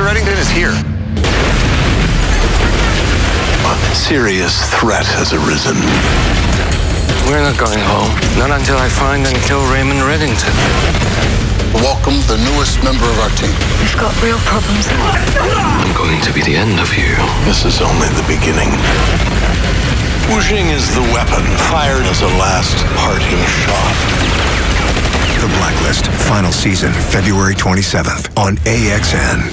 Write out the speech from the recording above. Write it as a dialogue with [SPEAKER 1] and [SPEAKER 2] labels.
[SPEAKER 1] Mr. Reddington is here.
[SPEAKER 2] A serious threat has arisen.
[SPEAKER 3] We're not going home. Not until I find and kill Raymond Reddington.
[SPEAKER 4] Welcome the newest member of our team.
[SPEAKER 5] We've got real problems.
[SPEAKER 3] I'm going to be the end of you.
[SPEAKER 2] This is only the beginning. Wu Jing is the weapon fired as a last parting shot.
[SPEAKER 6] The Blacklist, final season, February 27th on AXN.